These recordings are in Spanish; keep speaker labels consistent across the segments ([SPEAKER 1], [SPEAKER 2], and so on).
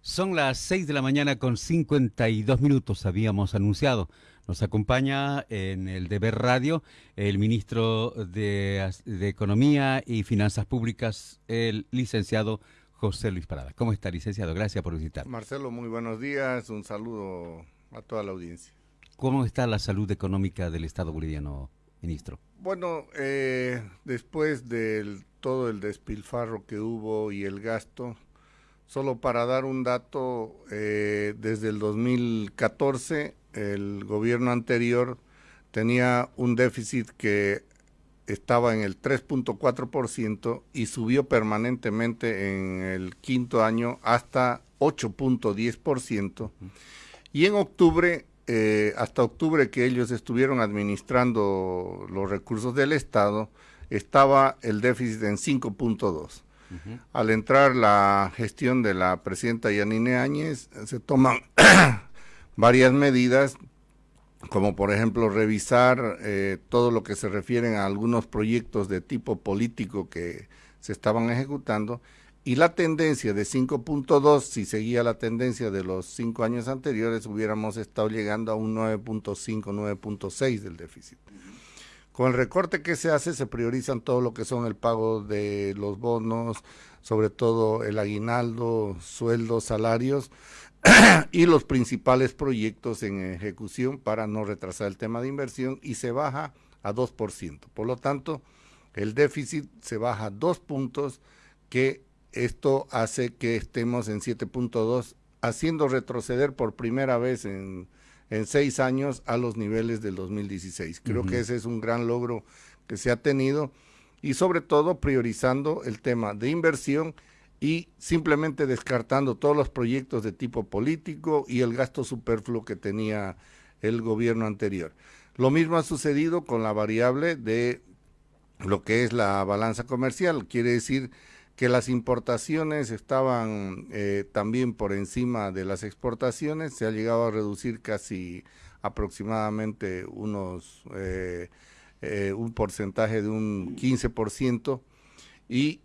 [SPEAKER 1] Son las 6 de la mañana con 52 minutos, habíamos anunciado. Nos acompaña en el Deber Radio el ministro de, de, Economía y Finanzas Públicas, el licenciado José Luis Parada. ¿Cómo está, licenciado? Gracias por visitar.
[SPEAKER 2] Marcelo, muy buenos días. Un saludo a toda la audiencia.
[SPEAKER 1] ¿Cómo está la salud económica del Estado boliviano, ministro?
[SPEAKER 2] Bueno, eh, después de todo el despilfarro que hubo y el gasto, solo para dar un dato, eh, desde el 2014 el gobierno anterior tenía un déficit que estaba en el 3.4% y subió permanentemente en el quinto año hasta 8.10%. Y en octubre, eh, hasta octubre que ellos estuvieron administrando los recursos del Estado, estaba el déficit en 5.2. Al entrar la gestión de la presidenta Yanine Áñez, se toman varias medidas, como por ejemplo revisar eh, todo lo que se refiere a algunos proyectos de tipo político que se estaban ejecutando, y la tendencia de 5.2, si seguía la tendencia de los cinco años anteriores, hubiéramos estado llegando a un 9.5, 9.6 del déficit. Con el recorte que se hace, se priorizan todo lo que son el pago de los bonos, sobre todo el aguinaldo, sueldos, salarios, y los principales proyectos en ejecución para no retrasar el tema de inversión y se baja a 2%. Por lo tanto, el déficit se baja dos puntos que esto hace que estemos en 7.2, haciendo retroceder por primera vez en, seis años a los niveles del 2016. Creo que ese es un gran logro que se ha tenido y sobre todo priorizando el tema de inversión y simplemente descartando todos los proyectos de tipo político y el gasto superfluo que tenía el gobierno anterior. Lo mismo ha sucedido con la variable de lo que es la balanza comercial, quiere decir que las importaciones estaban eh, también por encima de las exportaciones, se ha llegado a reducir casi aproximadamente unos eh, eh, un porcentaje de un 15% y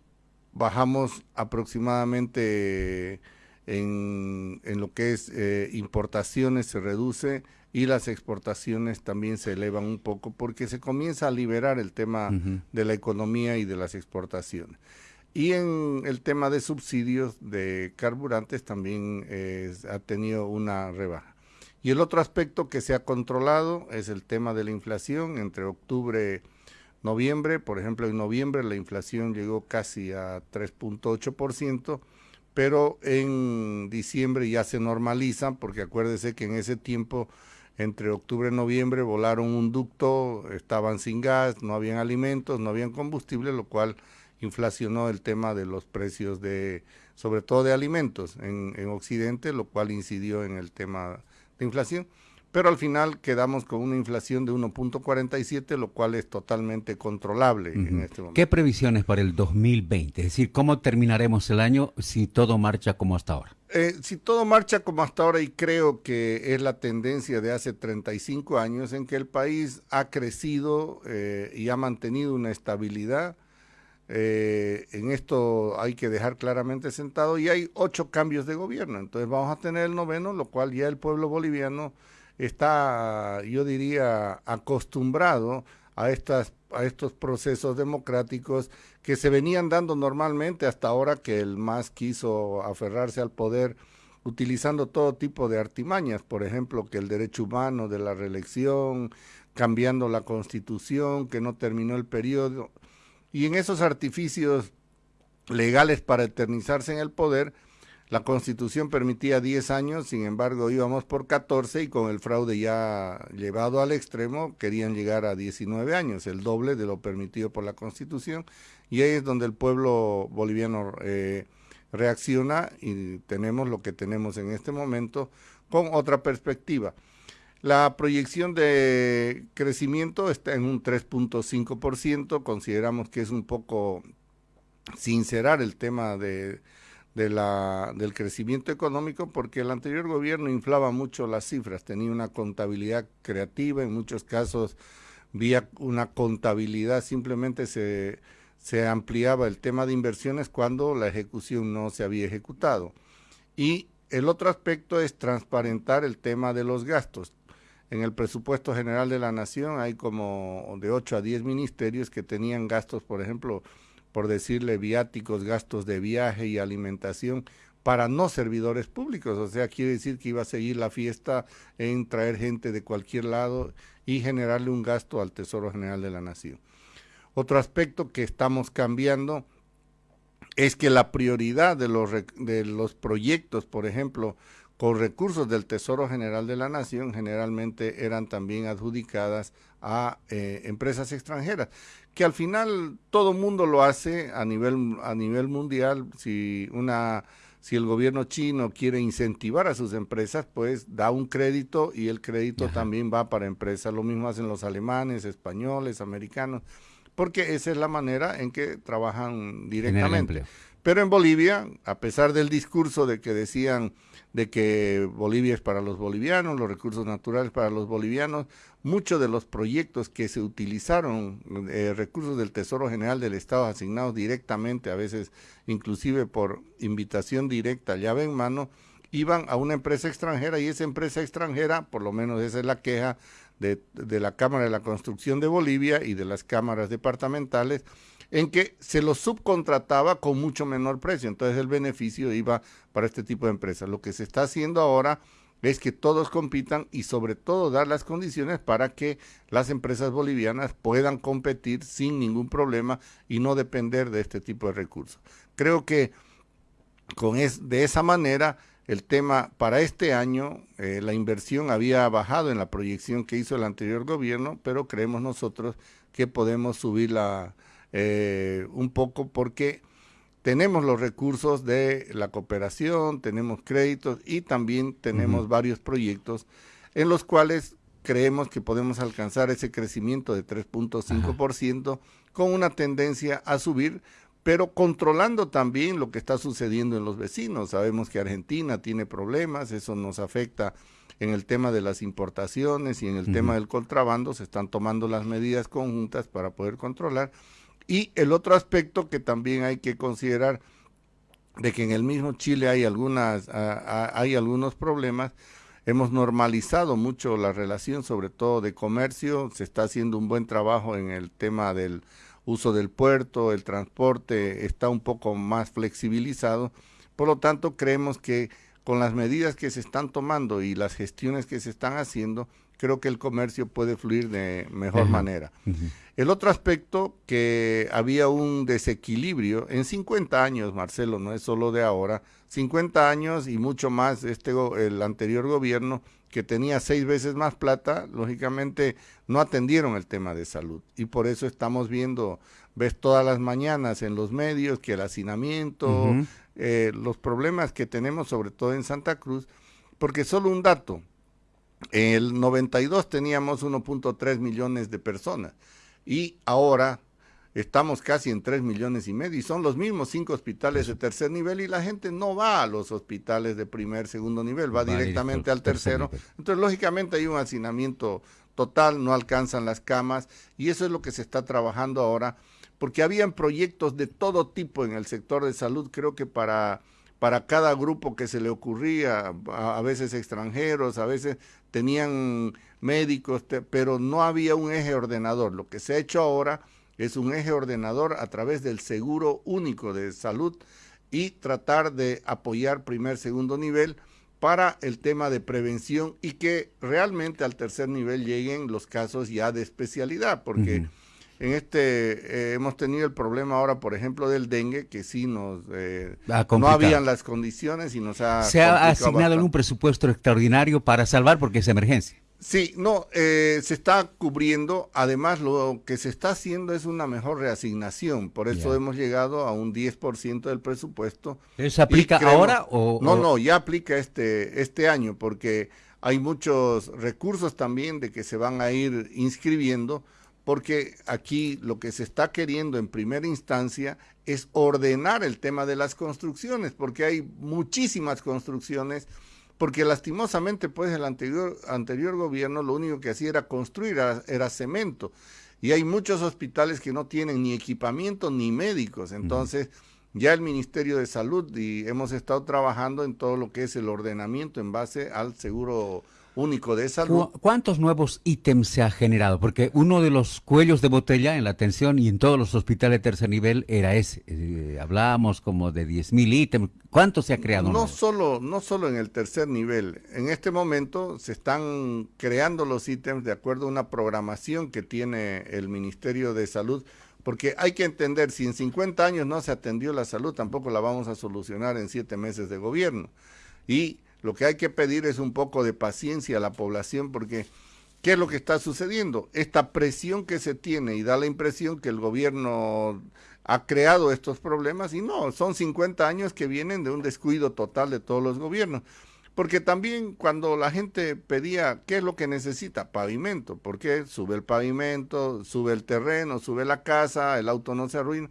[SPEAKER 2] bajamos aproximadamente en, en lo que es importaciones se reduce y las exportaciones también se elevan un poco porque se comienza a liberar el tema de la economía y de las exportaciones. Y en el tema de subsidios de carburantes también ha tenido una rebaja. Y el otro aspecto que se ha controlado es el tema de la inflación entre octubre noviembre, por ejemplo, en noviembre la inflación llegó casi a 3.8%, pero en diciembre ya se normaliza, porque acuérdese que en ese tiempo, entre octubre y noviembre, volaron un ducto, estaban sin gas, no habían alimentos, no habían combustible, lo cual inflacionó el tema de los precios de, sobre todo de alimentos en, en Occidente, lo cual incidió en el tema de inflación pero al final quedamos con una inflación de 1.47, lo cual es totalmente controlable en este momento.
[SPEAKER 1] ¿Qué previsiones para el 2020? Es decir, ¿cómo terminaremos el año si todo marcha como hasta ahora?
[SPEAKER 2] Eh, si todo marcha como hasta ahora, y creo que es la tendencia de hace 35 años en que el país ha crecido eh, y ha mantenido una estabilidad, eh, en esto hay que dejar claramente sentado, y hay ocho cambios de gobierno, entonces vamos a tener el noveno, lo cual ya el pueblo boliviano está, yo diría, acostumbrado a, estas, a estos procesos democráticos que se venían dando normalmente hasta ahora que el MAS quiso aferrarse al poder utilizando todo tipo de artimañas, por ejemplo, que el derecho humano de la reelección, cambiando la constitución, que no terminó el periodo, y en esos artificios legales para eternizarse en el poder, la constitución permitía 10 años, sin embargo íbamos por 14 y con el fraude ya llevado al extremo querían llegar a 19 años, el doble de lo permitido por la constitución. Y ahí es donde el pueblo boliviano eh, reacciona y tenemos lo que tenemos en este momento con otra perspectiva. La proyección de crecimiento está en un 3.5%, consideramos que es un poco sincerar el tema de del crecimiento económico porque el anterior gobierno inflaba mucho las cifras, tenía una contabilidad creativa, en muchos casos vía una contabilidad simplemente se, se ampliaba el tema de inversiones cuando la ejecución no se había ejecutado. Y el otro aspecto es transparentar el tema de los gastos. En el presupuesto general de la nación hay como de 8 a 10 ministerios que tenían gastos, por ejemplo, por decirle viáticos, gastos de viaje y alimentación para no servidores públicos. O sea, quiere decir que iba a seguir la fiesta en traer gente de cualquier lado y generarle un gasto al Tesoro General de la Nación. Otro aspecto que estamos cambiando es que la prioridad de los, de los proyectos, por ejemplo, con recursos del Tesoro General de la Nación, generalmente eran también adjudicadas a eh, empresas extranjeras, que al final todo mundo lo hace a nivel, a nivel mundial. Si una si el gobierno chino quiere incentivar a sus empresas, pues da un crédito y el crédito también va para empresas. Lo mismo hacen los alemanes, españoles, americanos, porque esa es la manera en que trabajan directamente. Pero en Bolivia, a pesar del discurso de que decían de que Bolivia es para los bolivianos, los recursos naturales para los bolivianos, muchos de los proyectos que se utilizaron, eh, recursos del Tesoro General del Estado asignados directamente, a veces inclusive por invitación directa, llave en mano, iban a una empresa extranjera y esa empresa extranjera, por lo menos esa es la queja de, de la Cámara de la Construcción de Bolivia y de las cámaras departamentales, en que se lo subcontrataba con mucho menor precio. Entonces el beneficio iba para este tipo de empresas. Lo que se está haciendo ahora es que todos compitan y sobre todo dar las condiciones para que las empresas bolivianas puedan competir sin ningún problema y no depender de este tipo de recursos. Creo que con es, de esa manera el tema para este año, eh, la inversión había bajado en la proyección que hizo el anterior gobierno, pero creemos nosotros que podemos subir la, eh, un poco porque tenemos los recursos de la cooperación, tenemos créditos y también tenemos varios proyectos en los cuales creemos que podemos alcanzar ese crecimiento de 3.5% con una tendencia a subir, pero controlando también lo que está sucediendo en los vecinos. Sabemos que Argentina tiene problemas, eso nos afecta en el tema de las importaciones y en el tema del contrabando, se están tomando las medidas conjuntas para poder controlar y el otro aspecto que también hay que considerar de que en el mismo Chile hay algunas hay algunos problemas. Hemos normalizado mucho la relación sobre todo de comercio. Se está haciendo un buen trabajo en el tema del uso del puerto el transporte está un poco más flexibilizado. Por lo tanto creemos que con las medidas que se están tomando y las gestiones que se están haciendo creo que el comercio puede fluir de mejor manera. El otro aspecto, que había un desequilibrio en 50 años, Marcelo, no es solo de ahora, 50 años y mucho más este el anterior gobierno que tenía seis veces más plata, lógicamente no atendieron el tema de salud. Y por eso estamos viendo, ves todas las mañanas en los medios que el hacinamiento, eh, los problemas que tenemos sobre todo en Santa Cruz, porque solo un dato, en el 92 teníamos 1.3 millones de personas y ahora estamos casi en 3 millones y medio y son los mismos cinco hospitales de tercer nivel y la gente no va a los hospitales de primer, segundo nivel, va, directamente al tercero. Entonces, lógicamente hay un hacinamiento total, no alcanzan las camas y eso es lo que se está trabajando ahora, porque habían proyectos de todo tipo en el sector de salud, creo que para para cada grupo que se le ocurría, a, veces extranjeros, a veces tenían médicos, pero no había un eje ordenador. Lo que se ha hecho ahora es un eje ordenador a través del seguro único de salud y tratar de apoyar primer, segundo nivel para el tema de prevención y que realmente al tercer nivel lleguen los casos ya de especialidad, porque en este eh, hemos tenido el problema ahora, por ejemplo, del dengue, que sí nos eh, no habían las condiciones y nos ha
[SPEAKER 1] se ha asignado un presupuesto extraordinario para salvar porque es emergencia.
[SPEAKER 2] Sí, no, eh, se está cubriendo. Además, lo que se está haciendo es una mejor reasignación. Por eso hemos llegado a un 10% del presupuesto.
[SPEAKER 1] ¿Eso aplica ahora o...?
[SPEAKER 2] No, no, ya aplica este, este año porque hay muchos recursos también de que se van a ir inscribiendo porque aquí lo que se está queriendo en primera instancia es ordenar el tema de las construcciones, porque hay muchísimas construcciones, porque lastimosamente pues el anterior, anterior gobierno lo único que hacía era construir, era, cemento, Y hay muchos hospitales que no tienen ni equipamiento ni médicos. Entonces, ya el Ministerio de Salud y hemos estado trabajando en todo lo que es el ordenamiento en base al seguro único de salud.
[SPEAKER 1] ¿Cuántos nuevos ítems se ha generado? Porque uno de los cuellos de botella en la atención y en todos los hospitales de tercer nivel era ese. Eh, hablábamos como de 10 mil ítems. ¿Cuánto se ha creado?
[SPEAKER 2] No solo, no solo en el tercer nivel. En este momento se están creando los ítems de acuerdo a una programación que tiene el Ministerio de Salud. Porque hay que entender, si en 50 años no se atendió la salud, tampoco la vamos a solucionar en 7 meses de gobierno. Y lo que hay que pedir es un poco de paciencia a la población porque ¿qué es lo que está sucediendo? Esta presión que se tiene y da la impresión que el gobierno ha creado estos problemas y no, son 50 años que vienen de un descuido total de todos los gobiernos. Porque también cuando la gente pedía, ¿qué es lo que necesita? Pavimento. ¿Por qué? Sube el pavimento, sube el terreno, sube la casa, el auto no se arruina.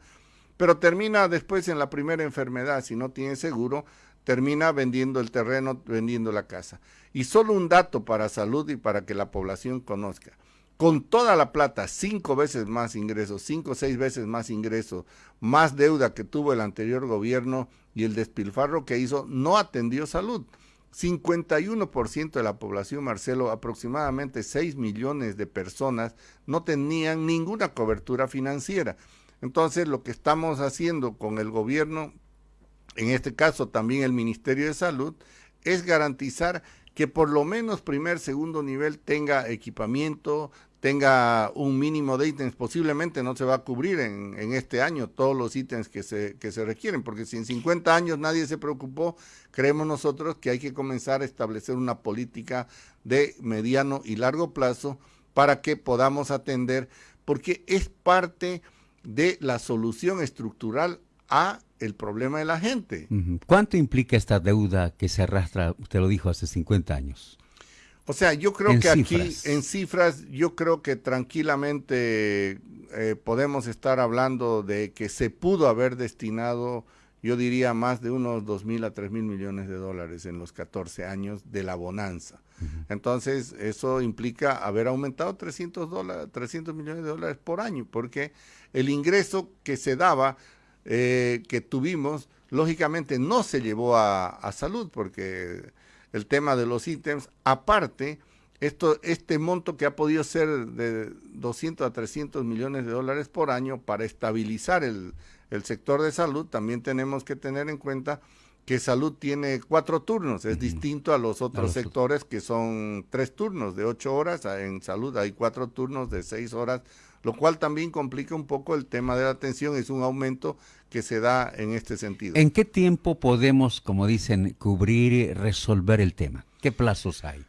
[SPEAKER 2] Pero termina después en la primera enfermedad, si no tiene seguro, termina vendiendo el terreno, vendiendo la casa. Y solo un dato para salud y para que la población conozca. Con toda la plata, cinco veces más ingresos, cinco o seis veces más ingresos, más deuda que tuvo el anterior gobierno y el despilfarro que hizo, no atendió salud. 51% de la población, Marcelo, aproximadamente 6 millones de personas, no tenían ninguna cobertura financiera. Entonces, lo que estamos haciendo con el gobierno en este caso también el Ministerio de Salud, es garantizar que por lo menos primer, segundo nivel tenga equipamiento, tenga un mínimo de ítems. Posiblemente no se va a cubrir en, en, este año todos los ítems que se, que se requieren, porque si en 50 años nadie se preocupó, creemos nosotros que hay que comenzar a establecer una política de mediano y largo plazo para que podamos atender, porque es parte de la solución estructural a el problema de la gente.
[SPEAKER 1] ¿Cuánto implica esta deuda que se arrastra, usted lo dijo, hace 50 años?
[SPEAKER 2] O sea, yo creo que aquí en cifras, yo creo que tranquilamente eh, podemos estar hablando de que se pudo haber destinado, yo diría, más de unos 2 mil a 3 mil millones de dólares en los 14 años de la bonanza. Entonces, eso implica haber aumentado 300, dólares, 300 millones de dólares por año, porque el ingreso que se daba eh, que tuvimos, lógicamente no se llevó a, salud, porque el tema de los ítems, aparte, esto, este monto que ha podido ser de 200 a 300 millones de dólares por año para estabilizar el, el sector de salud, también tenemos que tener en cuenta que salud tiene cuatro turnos, es distinto a los otros. sectores que son tres turnos de ocho horas, en salud hay cuatro turnos de seis horas lo cual también complica un poco el tema de la atención, es un aumento que se da en este sentido.
[SPEAKER 1] ¿En qué tiempo podemos, como dicen, cubrir y resolver el tema? ¿Qué plazos hay?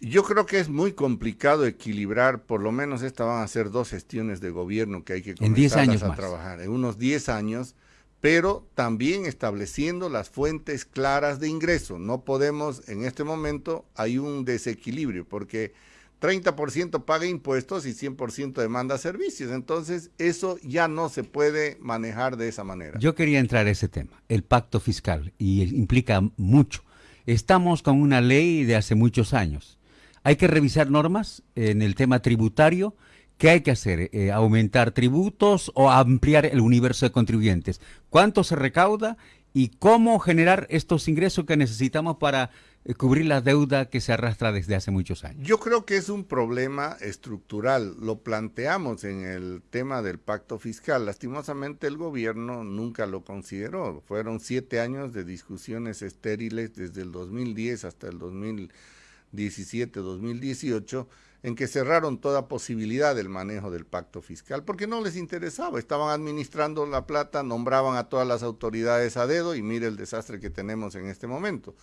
[SPEAKER 2] Yo creo que es muy complicado equilibrar, por lo menos estas van a ser dos gestiones de gobierno que hay que comenzar a trabajar, en unos 10 años, pero también estableciendo las fuentes claras de ingreso. No podemos, en este momento hay un desequilibrio, porque 30% paga impuestos y 100% demanda servicios. Entonces, eso ya no se puede manejar de esa manera.
[SPEAKER 1] Yo quería entrar a ese tema, el pacto fiscal, y implica mucho. Estamos con una ley de hace muchos años. Hay que revisar normas en el tema tributario. ¿Qué hay que hacer? Eh, ¿Aumentar tributos o ampliar el universo de contribuyentes? ¿Cuánto se recauda y cómo generar estos ingresos que necesitamos para cubrir la deuda que se arrastra desde hace muchos años?
[SPEAKER 2] Yo creo que es un problema estructural. Lo planteamos en el tema del pacto fiscal. Lastimosamente el gobierno nunca lo consideró. Fueron siete años de discusiones estériles desde el 2010 hasta el 2017, 2018 en que cerraron toda posibilidad del manejo del pacto fiscal, porque no les interesaba, estaban administrando la plata, nombraban a todas las autoridades a dedo y mire el desastre que tenemos en este momento.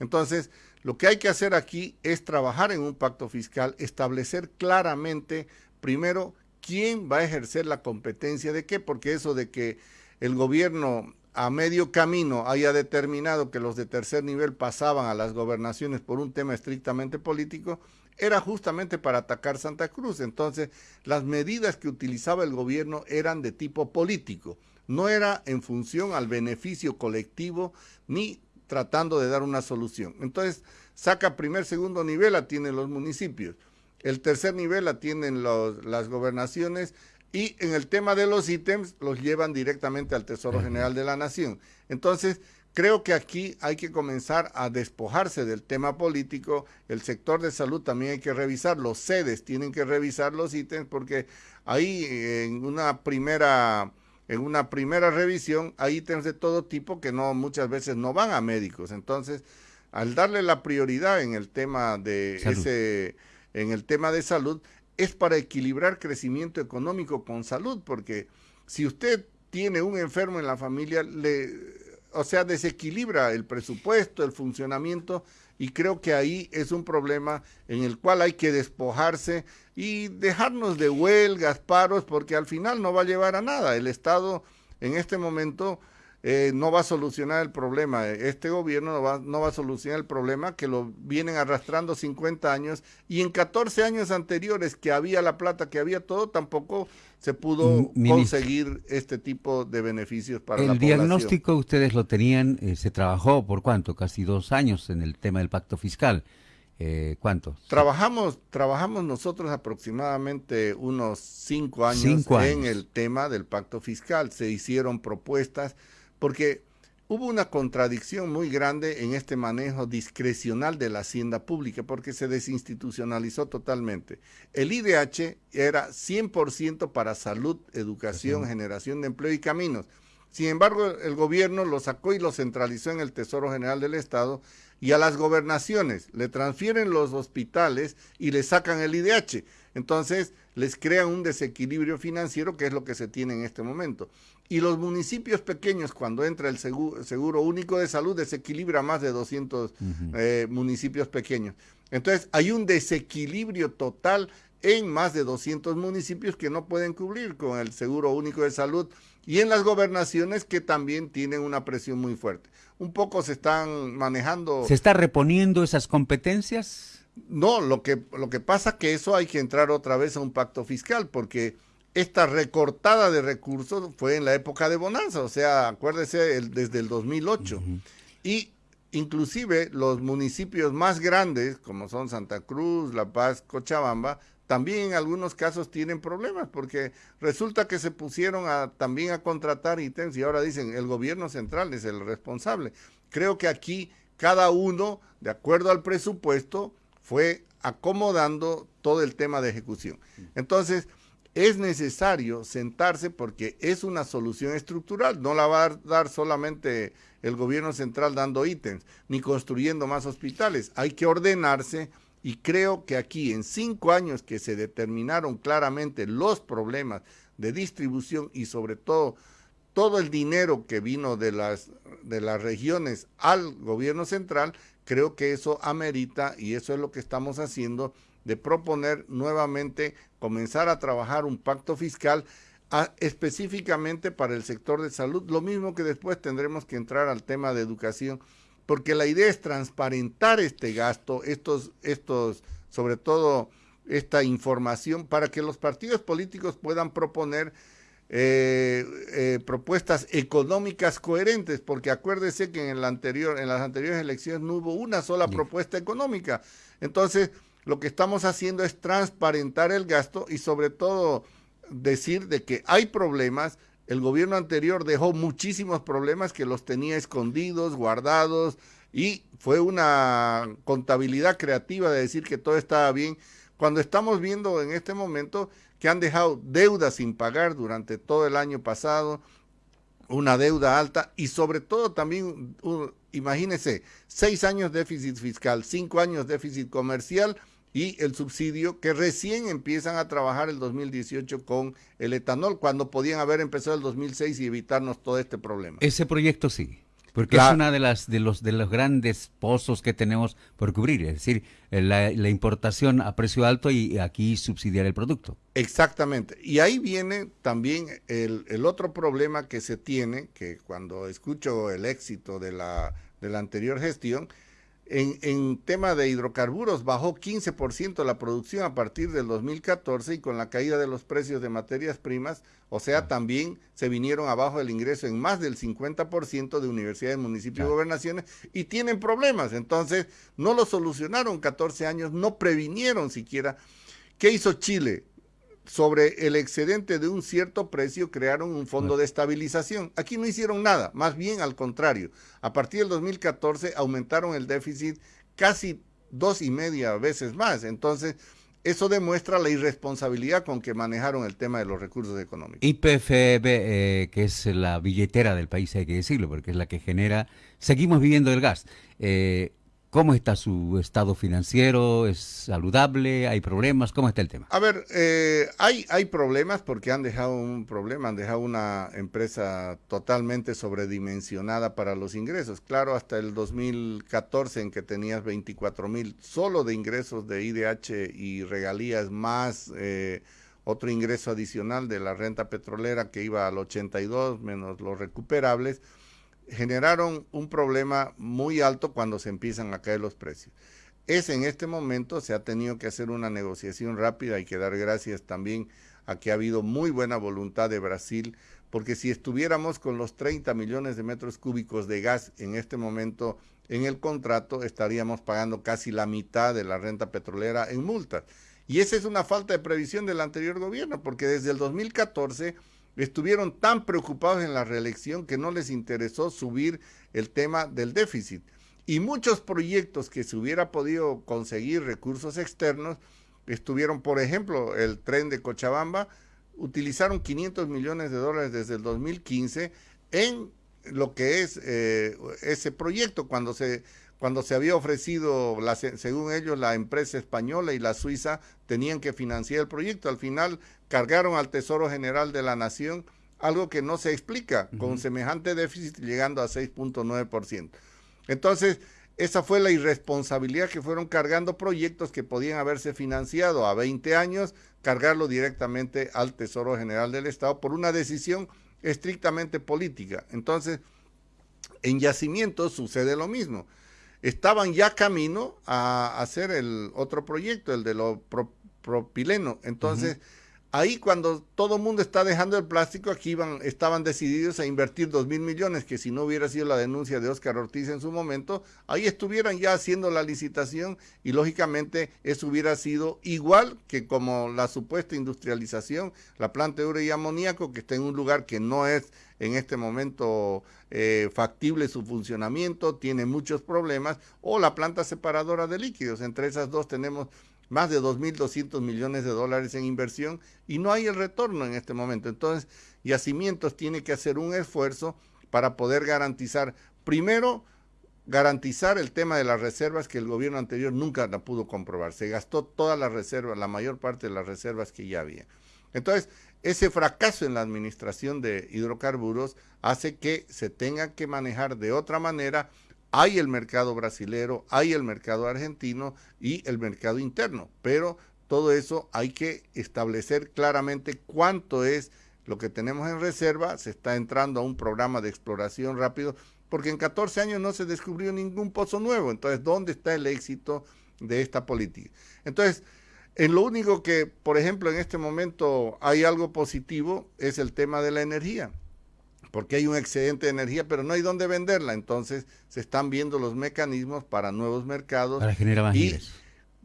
[SPEAKER 2] Entonces, lo que hay que hacer aquí es trabajar en un pacto fiscal, establecer claramente, primero, quién va a ejercer la competencia de qué, porque eso de que el gobierno a medio camino haya determinado que los de tercer nivel pasaban a las gobernaciones por un tema estrictamente político, era justamente para atacar Santa Cruz. Entonces, las medidas que utilizaba el gobierno eran de tipo político, no era en función al beneficio colectivo ni tratando de dar una solución. Entonces, saca primer, segundo nivel, atiende los municipios. el tercer nivel atienden los, las gobernaciones y en el tema de los ítems los llevan directamente al Tesoro General de la Nación. Entonces, creo que aquí hay que comenzar a despojarse del tema político, el sector de salud también hay que revisar, los sedes tienen que revisar los ítems porque ahí en una primera en una primera revisión hay ítems de todo tipo que no muchas veces no van a médicos. Entonces, al darle la prioridad en el tema de ese en el tema de salud es para equilibrar crecimiento económico con salud, porque si usted tiene un enfermo en la familia, le o sea, desequilibra el presupuesto, el funcionamiento y creo que ahí es un problema en el cual hay que despojarse y dejarnos de huelgas, paros, porque al final no va a llevar a nada. El Estado en este momento eh, no va a solucionar el problema. Este gobierno no va, no va a solucionar el problema que lo vienen arrastrando 50 años y en 14 años anteriores que había la plata, que había todo, tampoco se pudo conseguir este tipo de beneficios para la
[SPEAKER 1] población. El diagnóstico ustedes lo tenían, eh, se trabajó por cuánto, casi dos años en el tema del pacto fiscal. Eh, ¿Cuánto?
[SPEAKER 2] Trabajamos, trabajamos nosotros aproximadamente unos cinco años, cinco años en el tema del pacto fiscal. Se hicieron propuestas porque hubo una contradicción muy grande en este manejo discrecional de la hacienda pública, porque se desinstitucionalizó totalmente. El IDH era 100% para salud, educación, generación de empleo y caminos. Sin embargo, el gobierno lo sacó y lo centralizó en el Tesoro General del Estado y a las gobernaciones le transfieren los hospitales y le sacan el IDH. Entonces, les crean un desequilibrio financiero que es lo que se tiene en este momento. Y los municipios pequeños, cuando entra el seguro, único de salud, desequilibra más de 200 eh, municipios pequeños. Entonces, hay un desequilibrio total en más de 200 municipios que no pueden cubrir con el seguro único de salud y en las gobernaciones que también tienen una presión muy fuerte. Un poco se están manejando...
[SPEAKER 1] ¿Se está reponiendo esas competencias?
[SPEAKER 2] No, lo que, lo que pasa que eso hay que entrar otra vez a un pacto fiscal, porque esta recortada de recursos fue en la época de Bonanza, o sea, acuérdese, desde el 2008. Y inclusive los municipios más grandes, como son Santa Cruz, La Paz, Cochabamba, también en algunos casos tienen problemas, porque resulta que se pusieron a, también a contratar ítems y ahora dicen el gobierno central es el responsable. Creo que aquí cada uno, de acuerdo al presupuesto, fue acomodando todo el tema de ejecución. Entonces, es necesario sentarse porque es una solución estructural, no la va a dar solamente el gobierno central dando ítems, ni construyendo más hospitales, hay que ordenarse y creo que aquí en cinco años que se determinaron claramente los problemas de distribución y sobre todo todo el dinero que vino de las, de las regiones al gobierno central, creo que eso amerita y eso es lo que estamos haciendo de proponer nuevamente comenzar a trabajar un pacto fiscal específicamente para el sector de salud, lo mismo que después tendremos que entrar al tema de educación, porque la idea es transparentar este gasto, estos, estos, sobre todo esta información, para que los partidos políticos puedan proponer eh, eh, propuestas económicas coherentes, porque acuérdese que en, el anterior, en las anteriores elecciones no hubo una sola propuesta económica. Entonces, lo que estamos haciendo es transparentar el gasto y sobre todo decir de que hay problemas. El gobierno anterior dejó muchísimos problemas que los tenía escondidos, guardados, y fue una contabilidad creativa de decir que todo estaba bien, cuando estamos viendo en este momento que han dejado deudas sin pagar durante todo el año pasado, una deuda alta y sobre todo también, imagínense, seis años déficit fiscal, cinco años déficit comercial y el subsidio que recién empiezan a trabajar el 2018 con el etanol, cuando podían haber empezado el 2006 y evitarnos todo este problema.
[SPEAKER 1] Ese proyecto sí. Porque es una de las de los de los grandes pozos que tenemos por cubrir, es decir, eh, la, importación a precio alto y aquí subsidiar el producto.
[SPEAKER 2] Exactamente. Y ahí viene también el, el otro problema que se tiene, que cuando escucho el éxito de la, de la anterior gestión, en, en, tema de hidrocarburos bajó 15% la producción a partir del 2014 y con la caída de los precios de materias primas, o sea, también se vinieron abajo el ingreso en más del 50% de universidades, municipios y gobernaciones y tienen problemas. Entonces, no lo solucionaron 14 años, no previnieron siquiera. ¿Qué hizo Chile? Sobre el excedente de un cierto precio crearon un fondo de estabilización. Aquí no hicieron nada, más bien al contrario. A partir del 2014 aumentaron el déficit casi dos y media veces más. Entonces, eso demuestra la irresponsabilidad con que manejaron el tema de los recursos económicos.
[SPEAKER 1] IPFB, eh, que es la billetera del país, hay que decirlo, porque es la que genera, seguimos viviendo el gas. Eh, ¿Cómo está su estado financiero? ¿Es saludable? ¿Hay problemas? ¿Cómo está el tema?
[SPEAKER 2] A ver, eh, hay, hay problemas porque han dejado un problema, han dejado una empresa totalmente sobredimensionada para los ingresos. Claro, hasta el 2014 en que tenías 24 mil solo de ingresos de IDH y regalías más eh, otro ingreso adicional de la renta petrolera que iba al 82 menos los recuperables generaron un problema muy alto cuando se empiezan a caer los precios. Es en este momento, se ha tenido que hacer una negociación rápida, y que dar gracias también a que ha habido muy buena voluntad de Brasil, porque si estuviéramos con los 30 millones de metros cúbicos de gas en este momento en el contrato, estaríamos pagando casi la mitad de la renta petrolera en multas. Y esa es una falta de previsión del anterior gobierno, porque desde el 2014 estuvieron tan preocupados en la reelección que no les interesó subir el tema del déficit. Y muchos proyectos que se hubiera podido conseguir recursos externos, estuvieron, por ejemplo, el tren de Cochabamba, utilizaron 500 millones de dólares desde el 2015 en lo que es eh, ese proyecto, cuando se cuando se había ofrecido, la, según ellos, la empresa española y la suiza tenían que financiar el proyecto. Al final cargaron al Tesoro General de la Nación algo que no se explica, con semejante déficit llegando a 6.9%. Entonces, esa fue la irresponsabilidad que fueron cargando proyectos que podían haberse financiado a 20 años, cargarlo directamente al Tesoro General del Estado por una decisión estrictamente política. Entonces, en yacimientos sucede lo mismo estaban ya camino a hacer el otro proyecto, el de lo propileno. Entonces, ahí cuando todo el mundo está dejando el plástico, aquí iban, estaban decididos a invertir dos mil millones, que si no hubiera sido la denuncia de Oscar Ortiz en su momento, ahí estuvieran ya haciendo la licitación y lógicamente eso hubiera sido igual que como la supuesta industrialización, la planta de ure y amoníaco, que está en un lugar que no es en este momento eh, factible su funcionamiento, tiene muchos problemas, o la planta separadora de líquidos. Entre esas dos tenemos más de 2.200 millones de dólares en inversión y no hay el retorno en este momento. Entonces, Yacimientos tiene que hacer un esfuerzo para poder garantizar, primero, garantizar el tema de las reservas que el gobierno anterior nunca la pudo comprobar. Se gastó todas las reservas, la mayor parte de las reservas que ya había. Entonces, ese fracaso en la administración de hidrocarburos hace que se tenga que manejar de otra manera. Hay el mercado brasilero, hay el mercado argentino y el mercado interno, pero todo eso hay que establecer claramente cuánto es lo que tenemos en reserva. Se está entrando a un programa de exploración rápido, porque en 14 años no se descubrió ningún pozo nuevo. Entonces, ¿dónde está el éxito de esta política? Entonces, en lo único que, por ejemplo, en este momento hay algo positivo es el tema de la energía, porque hay un excedente de energía, pero no hay dónde venderla. Entonces se están viendo los mecanismos para nuevos mercados.
[SPEAKER 1] Para generar más
[SPEAKER 2] y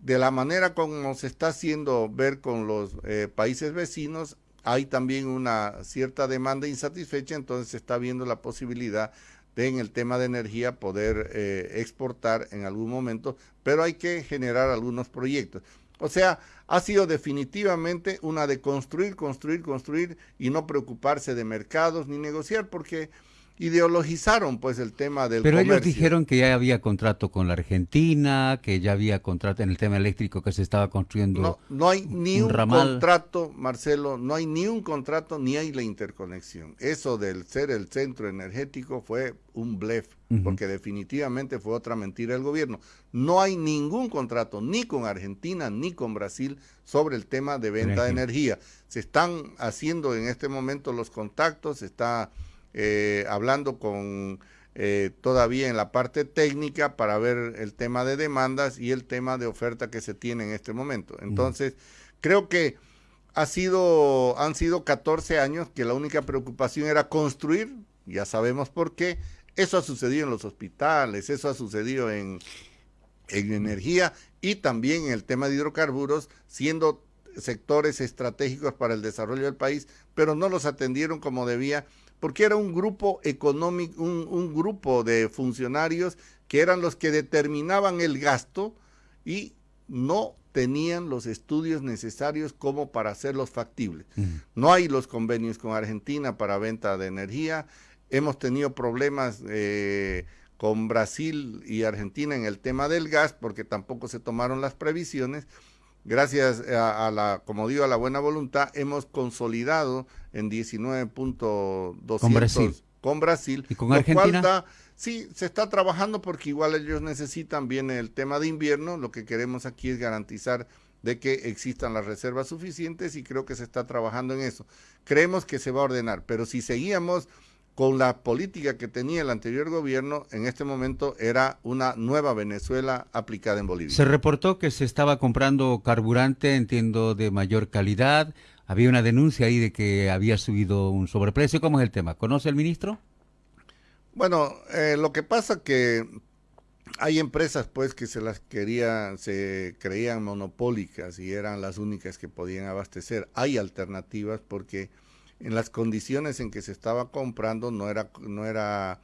[SPEAKER 2] de la manera como se está haciendo ver con los eh, países vecinos, hay también una cierta demanda insatisfecha, entonces se está viendo la posibilidad de en el tema de energía poder eh, exportar en algún momento, pero hay que generar algunos proyectos. O sea, ha sido definitivamente una de construir, construir, construir y no preocuparse de mercados ni negociar porque ideologizaron pues el tema del
[SPEAKER 1] Pero ellos dijeron que ya había contrato con la Argentina, que ya había contrato en el tema eléctrico que se estaba construyendo.
[SPEAKER 2] No, no hay ni un, contrato, Marcelo, no hay ni un contrato ni hay la interconexión. Eso del ser el centro energético fue un blef, porque definitivamente fue otra mentira del gobierno. No hay ningún contrato ni con Argentina ni con Brasil sobre el tema de venta de energía. Se están haciendo en este momento los contactos, se está eh, hablando con eh, todavía en la parte técnica para ver el tema de demandas y el tema de oferta que se tiene en este momento. Entonces, creo que ha sido, han sido 14 años que la única preocupación era construir, ya sabemos por qué, eso ha sucedido en los hospitales, eso ha sucedido en, en energía y también en el tema de hidrocarburos, siendo sectores estratégicos para el desarrollo del país, pero no los atendieron como debía, porque era un grupo económico, un, grupo de funcionarios que eran los que determinaban el gasto y no tenían los estudios necesarios como para hacerlos factibles. No hay los convenios con Argentina para venta de energía. Hemos tenido problemas eh, con Brasil y Argentina en el tema del gas porque tampoco se tomaron las previsiones. Gracias a, la, como digo, a la buena voluntad, hemos consolidado en 19.200
[SPEAKER 1] con Brasil.
[SPEAKER 2] con Brasil.
[SPEAKER 1] ¿Y con Argentina?
[SPEAKER 2] sí, se está trabajando porque igual ellos necesitan, viene el tema de invierno, lo que queremos aquí es garantizar de que existan las reservas suficientes y creo que se está trabajando en eso. Creemos que se va a ordenar, pero si seguíamos con la política que tenía el anterior gobierno, en este momento era una nueva Venezuela aplicada en Bolivia.
[SPEAKER 1] Se reportó que se estaba comprando carburante, entiendo, de mayor calidad. Había una denuncia ahí de que había subido un sobreprecio. ¿Cómo es el tema? ¿Conoce el ministro?
[SPEAKER 2] Bueno, eh, lo que pasa que hay empresas pues que se las querían, se creían monopólicas y eran las únicas que podían abastecer. Hay alternativas porque en las condiciones en que se estaba comprando no era, no era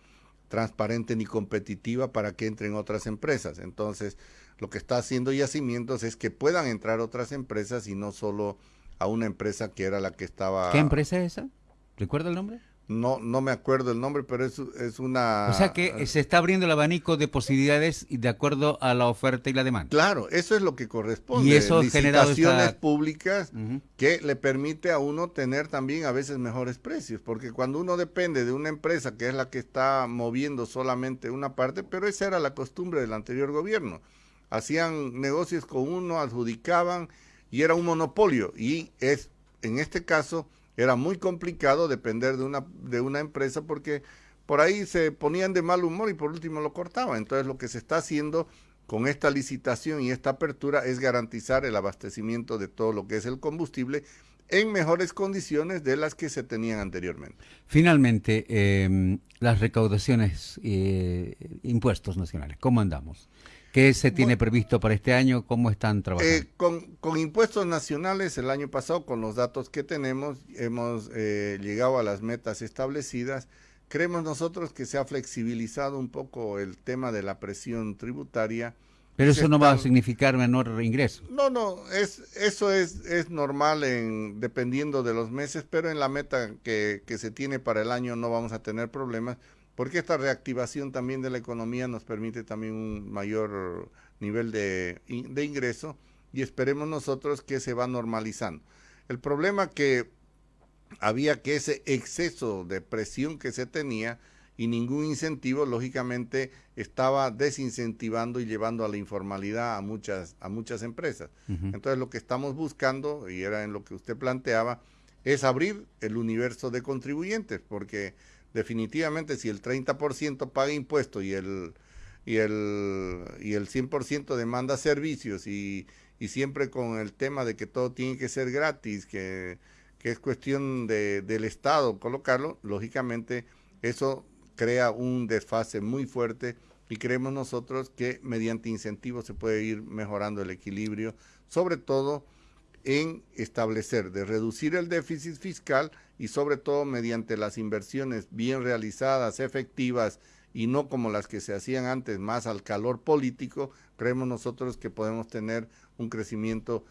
[SPEAKER 2] transparente ni competitiva para que entren otras empresas. Entonces, lo que está haciendo Yacimientos es que puedan entrar otras empresas y no solo a una empresa que era la que estaba...
[SPEAKER 1] ¿Qué empresa es esa? ¿Recuerda el nombre?
[SPEAKER 2] No, no me acuerdo el nombre, pero es, es una...
[SPEAKER 1] O sea que se está abriendo el abanico de posibilidades de acuerdo a la oferta y la demanda.
[SPEAKER 2] Claro, eso es lo que corresponde.
[SPEAKER 1] Y eso Licitaciones
[SPEAKER 2] públicas que le permite a uno tener también a veces mejores precios, porque cuando uno depende de una empresa que es la que está moviendo solamente una parte, pero esa era la costumbre del anterior gobierno. Hacían negocios con uno, adjudicaban y era un monopolio. Y es, en este caso era muy complicado depender de una, de una empresa porque por ahí se ponían de mal humor y por último lo cortaban. Entonces lo que se está haciendo con esta licitación y esta apertura es garantizar el abastecimiento de todo lo que es el combustible en mejores condiciones de las que se tenían anteriormente.
[SPEAKER 1] Finalmente, em, las recaudaciones, eh, impuestos nacionales, ¿cómo andamos? ¿Qué se tiene previsto para este año? ¿Cómo están trabajando?
[SPEAKER 2] Eh, con, impuestos nacionales, el año pasado, con los datos que tenemos, hemos eh, llegado a las metas establecidas. Creemos nosotros que se ha flexibilizado un poco el tema de la presión tributaria.
[SPEAKER 1] Pero eso no va a significar menor ingreso.
[SPEAKER 2] No, no, es, eso es, es normal en, dependiendo de los meses, pero en la meta que, que se tiene para el año no vamos a tener problemas porque esta reactivación también de la economía nos permite también un mayor nivel de, ingreso y esperemos nosotros que se va normalizando. El problema que había que ese exceso de presión que se tenía y ningún incentivo, lógicamente, estaba desincentivando y llevando a la informalidad a muchas, a muchas empresas. Entonces, lo que estamos buscando, y era en lo que usted planteaba, es abrir el universo de contribuyentes, porque definitivamente si el 30% paga impuestos y el, y el, y el 100% demanda servicios y, siempre con el tema de que todo tiene que ser gratis, que, que es cuestión de, del Estado colocarlo, lógicamente eso crea un desfase muy fuerte y creemos nosotros que mediante incentivos se puede ir mejorando el equilibrio, sobre todo en establecer de reducir el déficit fiscal y sobre todo mediante las inversiones bien realizadas, efectivas y no como las que se hacían antes, más al calor político, creemos nosotros que podemos tener un crecimiento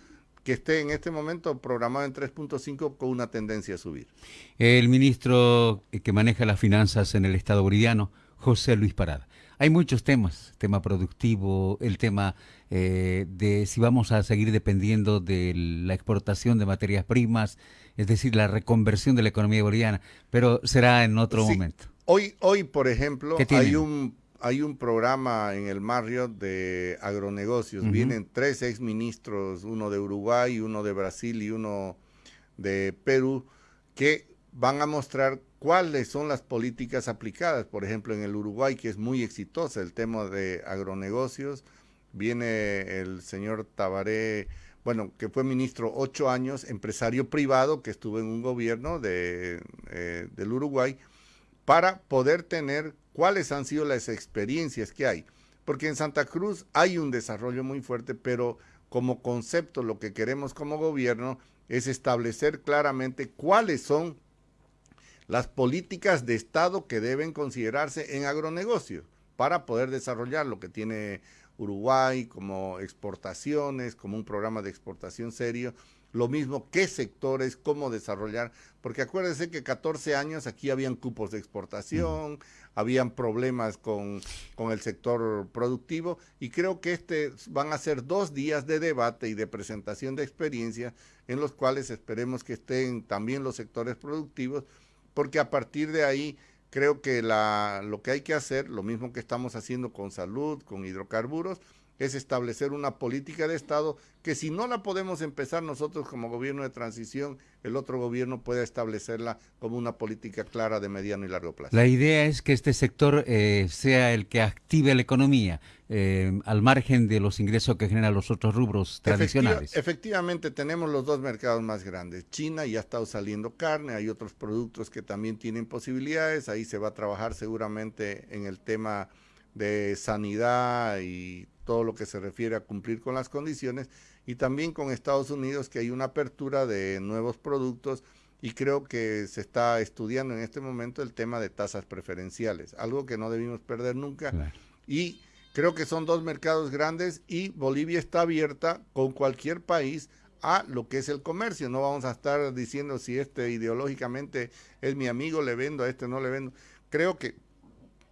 [SPEAKER 2] que esté en este momento programado en 3.5 con una tendencia a subir.
[SPEAKER 1] El ministro que maneja las finanzas en el Estado boliviano, José Luis Parada. Hay muchos temas, tema productivo, el tema eh, de si vamos a seguir dependiendo de la exportación de materias primas, es decir, la reconversión de la economía boliviana, pero será en otro momento.
[SPEAKER 2] Hoy, hoy, por ejemplo, hay un hay un programa en el Marriott de agronegocios. Vienen tres exministros, uno de Uruguay, uno de Brasil y uno de Perú, que van a mostrar cuáles son las políticas aplicadas. Por ejemplo, en el Uruguay, que es muy exitosa el tema de agronegocios, viene el señor Tabaré, bueno, que fue ministro ocho años, empresario privado, que estuvo en un gobierno de, eh, del Uruguay, para poder tener cuáles han sido las experiencias que hay. Porque en Santa Cruz hay un desarrollo muy fuerte, pero como concepto lo que queremos como gobierno es establecer claramente cuáles son las políticas de Estado que deben considerarse en agronegocio para poder desarrollar lo que tiene Uruguay como exportaciones, como un programa de exportación serio, lo mismo qué sectores, cómo desarrollar, porque acuérdense que 14 años aquí habían cupos de exportación, habían problemas con, con, el sector productivo y creo que este van a ser dos días de debate y de presentación de experiencia en los cuales esperemos que estén también los sectores productivos, porque a partir de ahí creo que la, lo que hay que hacer, lo mismo que estamos haciendo con salud, con hidrocarburos, es establecer una política de Estado que si no la podemos empezar nosotros como gobierno de transición, el otro gobierno pueda establecerla como una política clara de mediano y largo plazo.
[SPEAKER 1] La idea es que este sector eh, sea el que active la economía, eh, al margen de los ingresos que generan los otros rubros tradicionales.
[SPEAKER 2] efectivamente, tenemos los dos mercados más grandes. China ya ha estado saliendo carne, hay otros productos que también tienen posibilidades, ahí se va a trabajar seguramente en el tema de sanidad y todo lo que se refiere a cumplir con las condiciones y también con Estados Unidos que hay una apertura de nuevos productos y creo que se está estudiando en este momento el tema de tasas preferenciales, algo que no debimos perder nunca y creo que son dos mercados grandes y Bolivia está abierta con cualquier país a lo que es el comercio. No vamos a estar diciendo si este ideológicamente es mi amigo, le vendo, a este no le vendo. Creo que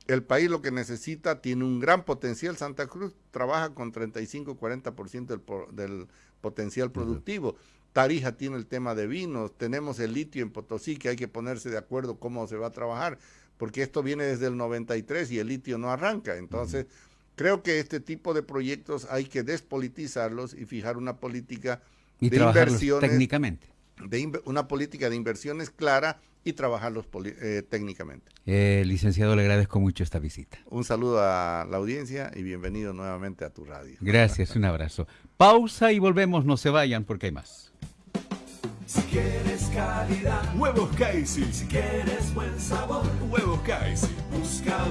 [SPEAKER 2] el país lo que necesita tiene un gran potencial. Santa Cruz trabaja con 35-40% del, del potencial productivo. Tarija tiene el tema de vinos, tenemos el litio en Potosí que hay que ponerse de acuerdo cómo se va a trabajar, porque esto viene desde el 93 y el litio no arranca. Entonces, creo que este tipo de proyectos hay que despolitizarlos y fijar una política
[SPEAKER 1] de inversiones
[SPEAKER 2] técnicamente. De una política de inversiones clara y trabajarlos eh, técnicamente.
[SPEAKER 1] Eh, licenciado, le agradezco mucho esta visita.
[SPEAKER 2] Un saludo a la audiencia y bienvenido nuevamente a tu radio.
[SPEAKER 1] Gracias, un abrazo. Pausa y volvemos, no se vayan porque hay más.
[SPEAKER 3] Si quieres calidad, huevos Casey. Si quieres buen sabor, huevos Casey. Busca